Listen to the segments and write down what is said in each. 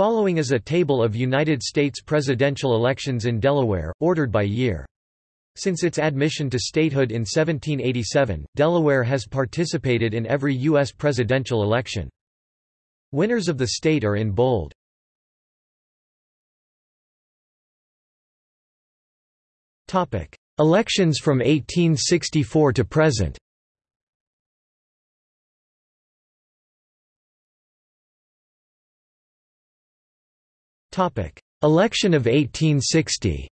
Following is a table of United States presidential elections in Delaware, ordered by year. Since its admission to statehood in 1787, Delaware has participated in every U.S. presidential election. Winners of the state are in bold. Elections from 1864 to present Election of 1860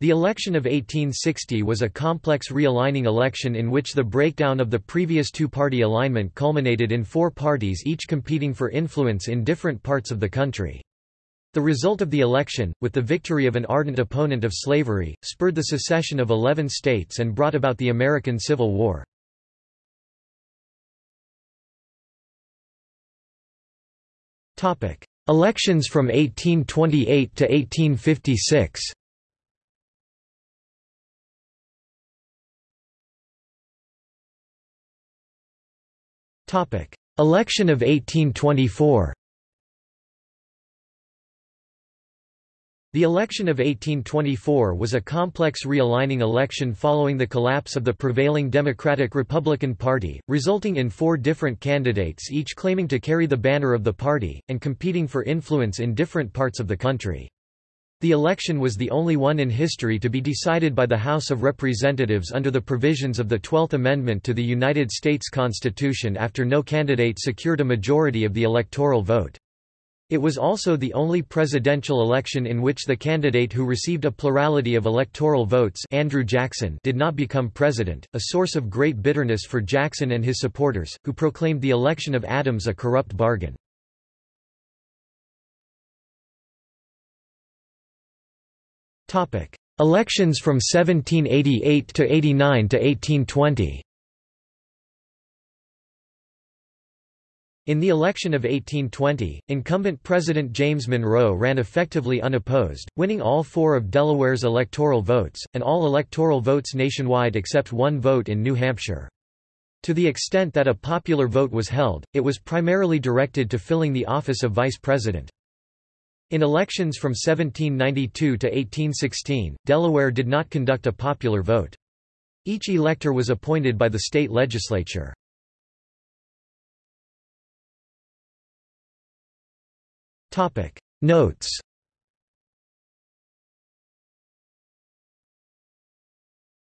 The election of 1860 was a complex realigning election in which the breakdown of the previous two-party alignment culminated in four parties each competing for influence in different parts of the country. The result of the election, with the victory of an ardent opponent of slavery, spurred the secession of 11 states and brought about the American Civil War. Elections from 1828 to 1856 Election of 1824 The election of 1824 was a complex realigning election following the collapse of the prevailing Democratic-Republican Party, resulting in four different candidates each claiming to carry the banner of the party, and competing for influence in different parts of the country. The election was the only one in history to be decided by the House of Representatives under the provisions of the Twelfth Amendment to the United States Constitution after no candidate secured a majority of the electoral vote. It was also the only presidential election in which the candidate who received a plurality of electoral votes Andrew Jackson did not become president, a source of great bitterness for Jackson and his supporters, who proclaimed the election of Adams a corrupt bargain. Elections from 1788 to 89 to 1820 In the election of 1820, incumbent President James Monroe ran effectively unopposed, winning all four of Delaware's electoral votes, and all electoral votes nationwide except one vote in New Hampshire. To the extent that a popular vote was held, it was primarily directed to filling the office of vice president. In elections from 1792 to 1816, Delaware did not conduct a popular vote. Each elector was appointed by the state legislature. Notes